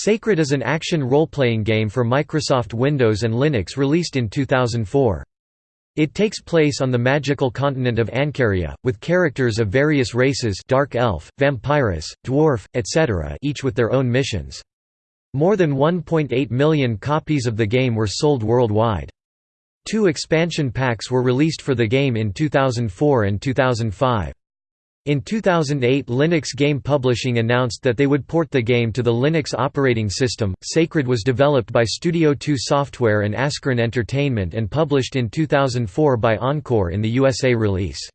Sacred is an action role-playing game for Microsoft Windows and Linux released in 2004. It takes place on the magical continent of Ancaria, with characters of various races dark elf, vampirus, dwarf, etc. each with their own missions. More than 1.8 million copies of the game were sold worldwide. Two expansion packs were released for the game in 2004 and 2005. In 2008 Linux Game Publishing announced that they would port the game to the Linux operating system. Sacred was developed by Studio 2 Software and Ascaron Entertainment and published in 2004 by Encore in the USA release.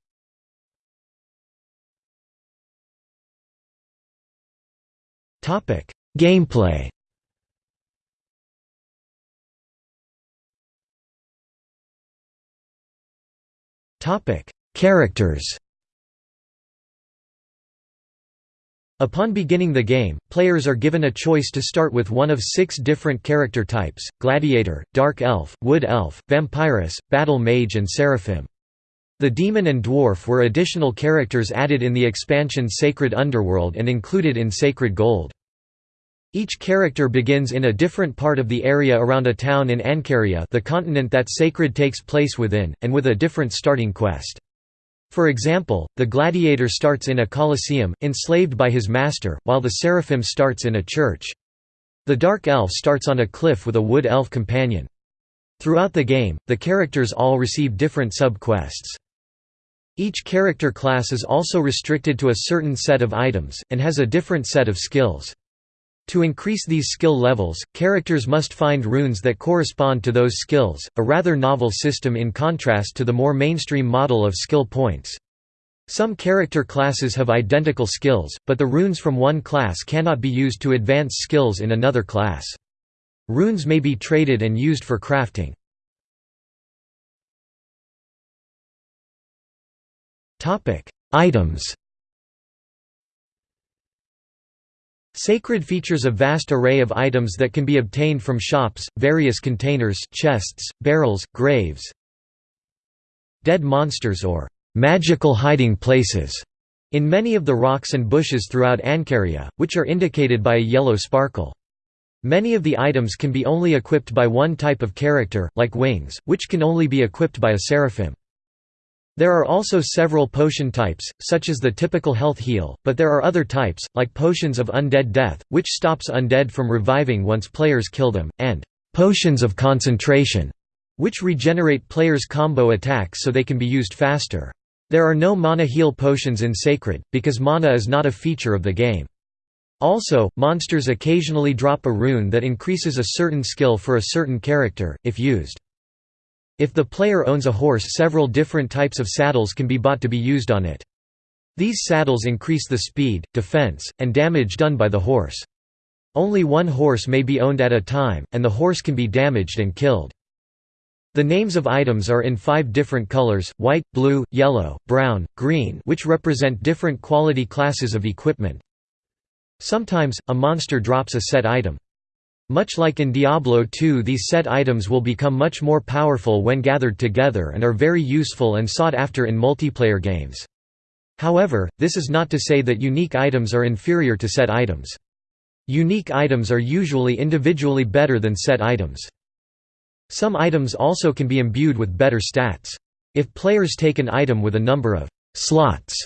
Topic: Gameplay. Topic: Characters. Upon beginning the game, players are given a choice to start with one of six different character types, Gladiator, Dark Elf, Wood Elf, Vampirus, Battle Mage and Seraphim. The Demon and Dwarf were additional characters added in the expansion Sacred Underworld and included in Sacred Gold. Each character begins in a different part of the area around a town in Ancaria the continent that Sacred takes place within, and with a different starting quest. For example, the gladiator starts in a colosseum, enslaved by his master, while the seraphim starts in a church. The dark elf starts on a cliff with a wood elf companion. Throughout the game, the characters all receive different sub-quests. Each character class is also restricted to a certain set of items, and has a different set of skills. To increase these skill levels, characters must find runes that correspond to those skills, a rather novel system in contrast to the more mainstream model of skill points. Some character classes have identical skills, but the runes from one class cannot be used to advance skills in another class. Runes may be traded and used for crafting. Items Sacred features a vast array of items that can be obtained from shops, various containers chests, barrels, graves dead monsters or «magical hiding places» in many of the rocks and bushes throughout Ancaria, which are indicated by a yellow sparkle. Many of the items can be only equipped by one type of character, like wings, which can only be equipped by a seraphim. There are also several potion types, such as the typical health heal, but there are other types, like potions of undead death, which stops undead from reviving once players kill them, and potions of concentration, which regenerate players' combo attacks so they can be used faster. There are no mana heal potions in Sacred, because mana is not a feature of the game. Also, monsters occasionally drop a rune that increases a certain skill for a certain character, if used. If the player owns a horse several different types of saddles can be bought to be used on it. These saddles increase the speed, defense, and damage done by the horse. Only one horse may be owned at a time, and the horse can be damaged and killed. The names of items are in five different colors, white, blue, yellow, brown, green which represent different quality classes of equipment. Sometimes, a monster drops a set item. Much like in Diablo 2 these set items will become much more powerful when gathered together and are very useful and sought after in multiplayer games. However, this is not to say that unique items are inferior to set items. Unique items are usually individually better than set items. Some items also can be imbued with better stats. If players take an item with a number of slots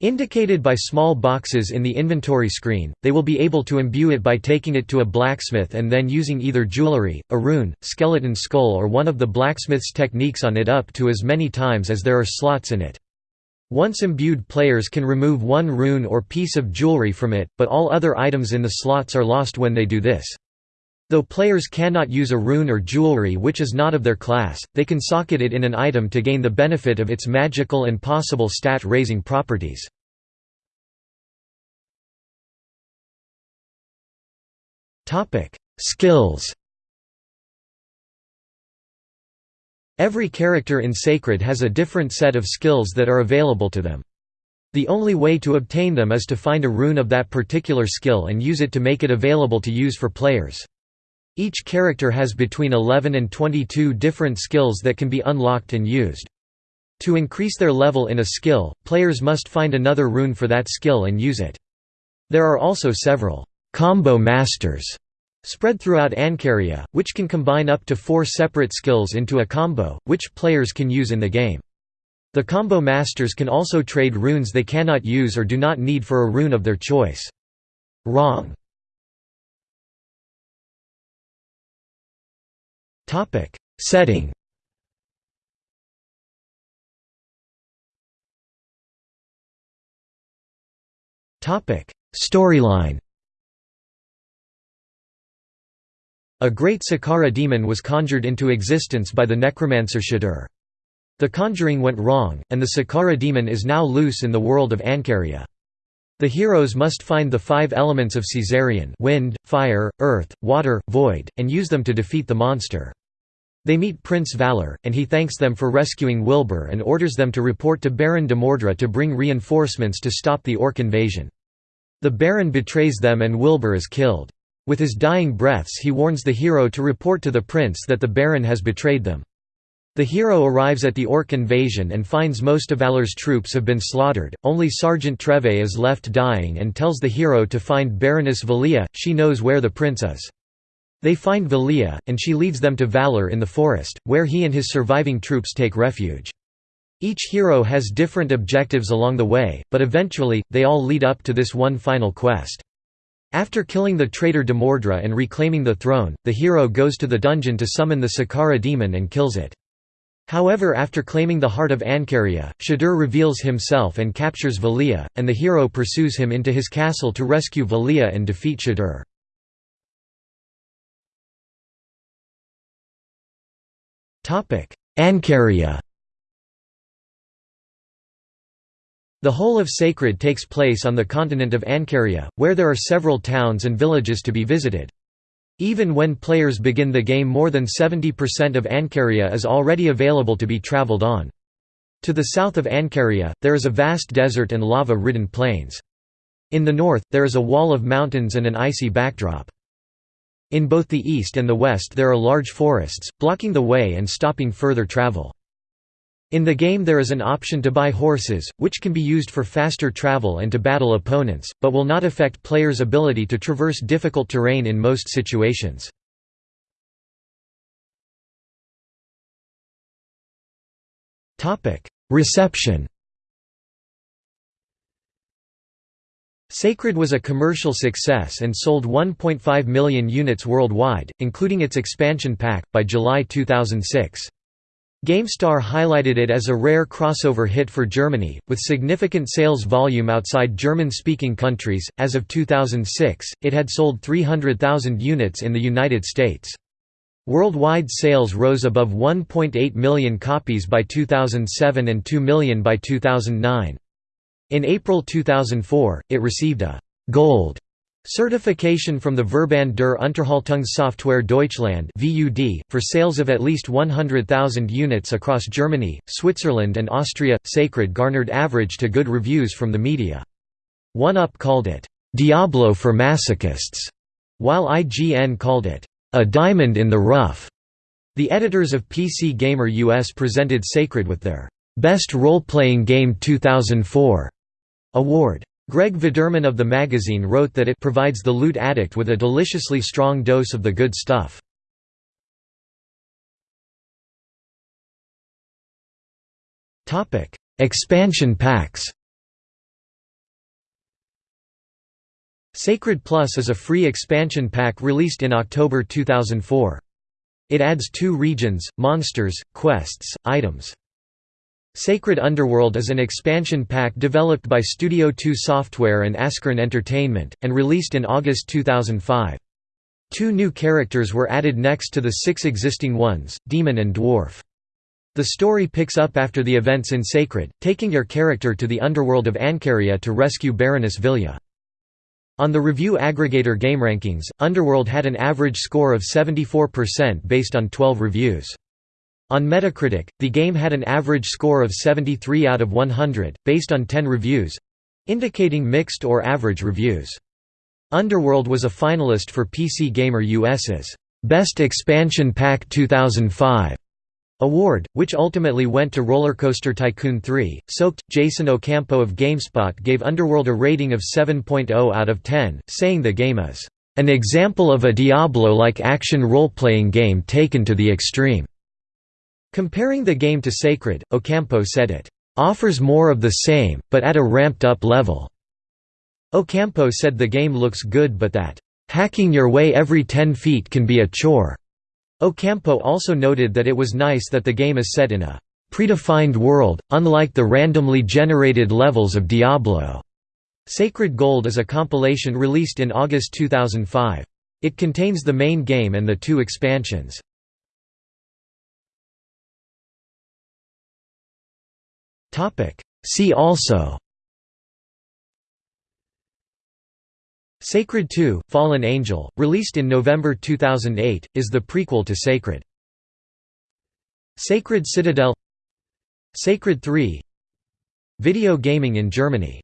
Indicated by small boxes in the inventory screen, they will be able to imbue it by taking it to a blacksmith and then using either jewelry, a rune, skeleton skull or one of the blacksmith's techniques on it up to as many times as there are slots in it. Once imbued players can remove one rune or piece of jewelry from it, but all other items in the slots are lost when they do this. Though players cannot use a rune or jewelry which is not of their class, they can socket it in an item to gain the benefit of its magical and possible stat-raising properties. Skills Every character in Sacred has a different set of skills that are available to them. The only way to obtain them is to find a rune of that particular skill and use it to make it available to use for players. Each character has between 11 and 22 different skills that can be unlocked and used. To increase their level in a skill, players must find another rune for that skill and use it. There are also several combo masters Spread throughout Ancaria, which can combine up to four separate skills into a combo, which players can use in the game. The combo masters can also trade runes they cannot use or do not need for a rune of their choice. Wrong. Setting Topic Storyline A great Sakkara demon was conjured into existence by the necromancer Shadur. The conjuring went wrong, and the Sakkara demon is now loose in the world of Ancaria. The heroes must find the five elements of Caesarion wind, fire, earth, water, void, and use them to defeat the monster. They meet Prince Valor, and he thanks them for rescuing Wilbur and orders them to report to Baron de Mordra to bring reinforcements to stop the Orc invasion. The Baron betrays them and Wilbur is killed. With his dying breaths he warns the hero to report to the prince that the Baron has betrayed them. The hero arrives at the Orc invasion and finds most of Valor's troops have been slaughtered, only Sergeant Treve is left dying and tells the hero to find Baroness Valia, she knows where the prince is. They find Valia, and she leads them to Valor in the forest, where he and his surviving troops take refuge. Each hero has different objectives along the way, but eventually, they all lead up to this one final quest. After killing the traitor Demordra and reclaiming the throne, the hero goes to the dungeon to summon the Sakkara demon and kills it. However after claiming the heart of Ancaria, Shadur reveals himself and captures Valia, and the hero pursues him into his castle to rescue Valia and defeat Shadur. Ancaria The whole of Sacred takes place on the continent of Ancaria, where there are several towns and villages to be visited. Even when players begin the game more than 70% of Ancaria is already available to be traveled on. To the south of Ancaria, there is a vast desert and lava-ridden plains. In the north, there is a wall of mountains and an icy backdrop. In both the east and the west there are large forests, blocking the way and stopping further travel. In the game there is an option to buy horses, which can be used for faster travel and to battle opponents, but will not affect players' ability to traverse difficult terrain in most situations. Reception Sacred was a commercial success and sold 1.5 million units worldwide, including its expansion pack, by July 2006. GameStar highlighted it as a rare crossover hit for Germany, with significant sales volume outside German-speaking countries. As of 2006, it had sold 300,000 units in the United States. Worldwide sales rose above 1.8 million copies by 2007 and 2 million by 2009. In April 2004, it received a «Gold» Certification from the Verband der Unterhaltungssoftware Deutschland for sales of at least 100,000 units across Germany, Switzerland and Austria. Sacred garnered average to good reviews from the media. One-Up called it, "'Diablo for masochists", while IGN called it, "'a diamond in the rough'". The editors of PC Gamer US presented Sacred with their "'Best Role-Playing Game 2004' award. Greg Vederman of the magazine wrote that it provides the loot addict with a deliciously strong dose of the good stuff. Expansion packs Sacred Plus is a free expansion pack released in October 2004. It adds two regions, monsters, quests, items. Sacred Underworld is an expansion pack developed by Studio 2 Software and Ascaron Entertainment, and released in August 2005. Two new characters were added next to the six existing ones, Demon and Dwarf. The story picks up after the events in Sacred, taking your character to the underworld of Ancaria to rescue Baroness Vilja. On the review aggregator GameRankings, Underworld had an average score of 74% based on 12 reviews. On Metacritic, the game had an average score of 73 out of 100, based on 10 reviews—indicating mixed or average reviews. Underworld was a finalist for PC Gamer US's Best Expansion Pack 2005 award, which ultimately went to Rollercoaster Tycoon 3. Soaked, Jason Ocampo of GameSpot gave Underworld a rating of 7.0 out of 10, saying the game is An example of a Diablo-like action role-playing game taken to the extreme." Comparing the game to Sacred, Ocampo said it, "...offers more of the same, but at a ramped-up level." Ocampo said the game looks good but that, "...hacking your way every 10 feet can be a chore." Ocampo also noted that it was nice that the game is set in a predefined world, unlike the randomly generated levels of Diablo. Sacred Gold is a compilation released in August 2005. It contains the main game and the two expansions. See also. Sacred 2, Fallen Angel, released in November 2008, is the prequel to Sacred. Sacred Citadel. Sacred 3 Video gaming in Germany